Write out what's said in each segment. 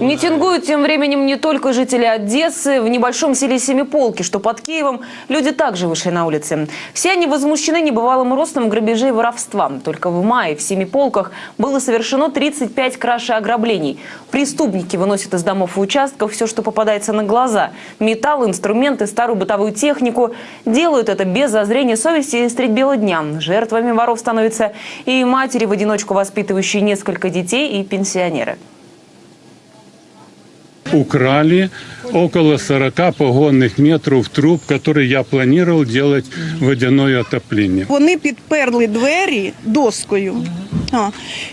Митингуют тем временем не только жители Одессы. В небольшом селе Семиполки, что под Киевом, люди также вышли на улицы. Все они возмущены небывалым ростом грабежей и воровства. Только в мае в Семиполках было совершено 35 краж и ограблений. Преступники выносят из домов и участков все, что попадается на глаза. Металл, инструменты, старую бытовую технику. Делают это без зазрения совести и средь бела дня. Жертвами воров становятся и матери, в одиночку воспитывающие несколько детей, и пенсионеры. Украли около 40 погонных метров труб, которые я планировал делать водяное отопление. Вони підперли двері доскою. А,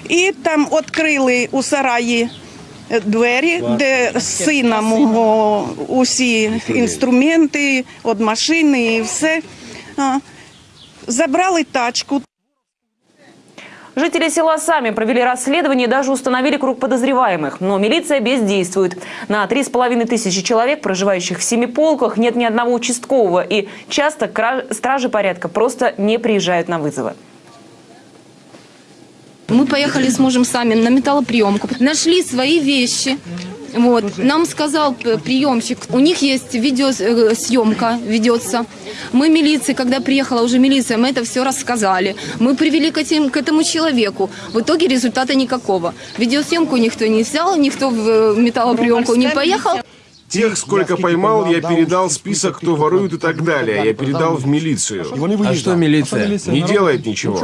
і там відкрили у сараї е, двері, де сина мого усі інструменти від машини і все. Забрали тачку. Жители села сами провели расследование и даже установили круг подозреваемых. Но милиция бездействует. На три с половиной тысячи человек, проживающих в Семиполках, нет ни одного участкового. И часто стражи порядка просто не приезжают на вызовы. Мы поехали с мужем сами на металлоприемку, нашли свои вещи. Вот. Нам сказал приемщик, у них есть видеосъемка, ведется. Мы милиции, когда приехала уже милиция, мы это все рассказали. Мы привели к, этим, к этому человеку. В итоге результата никакого. Видеосъемку никто не взял, никто в э, металлоприемку не поехал. Тех, сколько поймал, я передал список, кто ворует и так далее. Я передал в милицию. А что милиция? Не делает ничего.